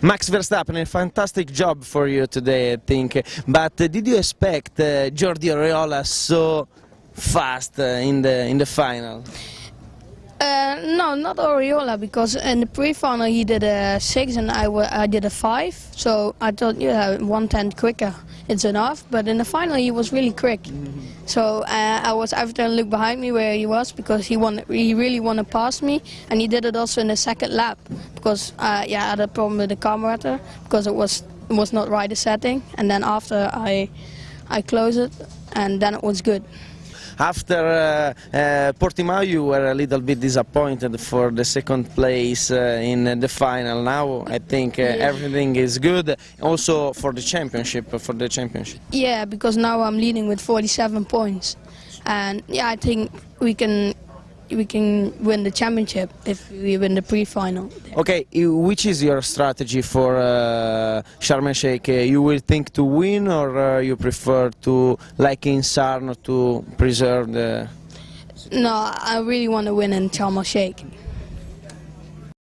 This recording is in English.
Max Verstappen, a fantastic job for you today, I think. But did you expect uh, Jordi Oriola so fast uh, in the in the final? Uh, no, not Oriola, because in the pre-final he did a 6 and I, I did a 5. So I thought, yeah, one tenth quicker, it's enough. But in the final he was really quick. So uh, I was after and looked behind me where he was because he wanted, he really wanted to pass me. And he did it also in the second lap because uh, yeah, I had a problem with the carburetor because it was, it was not right the setting. And then after I, I closed it and then it was good. After uh, uh, Portimao, you were a little bit disappointed for the second place uh, in the final. Now I think uh, everything is good. Also for the championship, for the championship. Yeah, because now I'm leading with 47 points, and yeah, I think we can we can win the championship if we win the pre-final. Okay, which is your strategy for uh, Sharm el Sheikh? You will think to win, or uh, you prefer to, like in Sarno, to preserve the? No, I really want to win in Sharm el Sheikh.